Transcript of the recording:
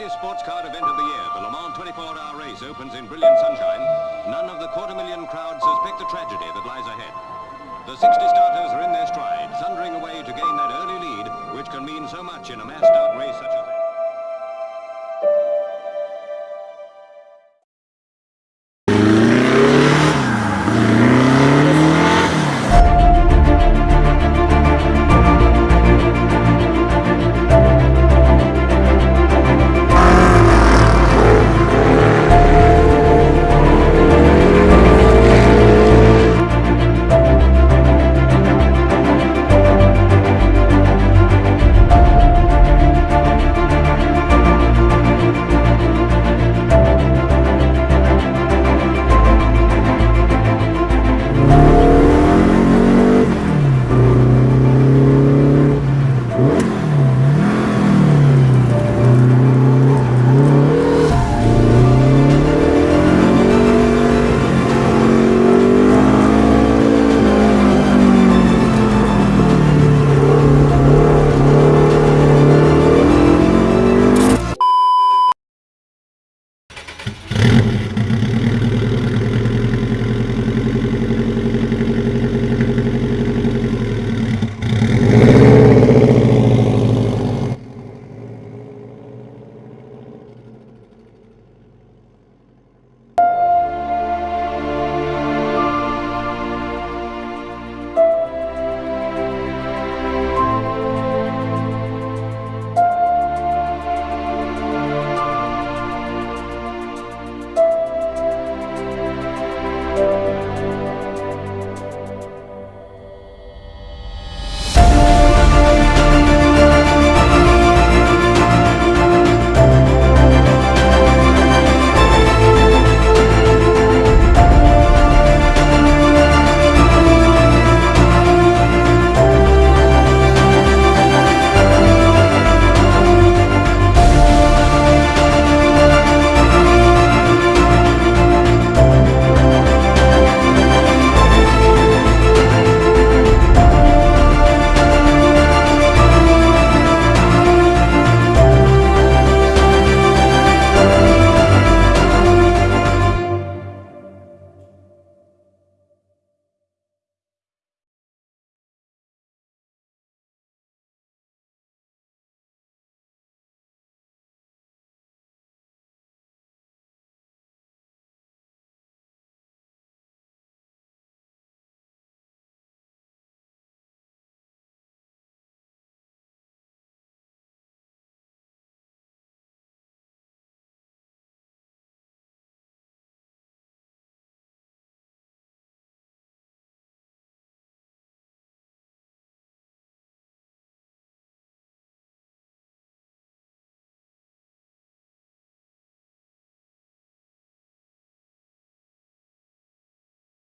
greatest sports car event of the year, the Le Mans 24-hour race opens in brilliant sunshine, none of the quarter million crowd suspect the tragedy that lies ahead. The 60 starters are in their stride, thundering away to gain that early lead, which can mean so much in a master.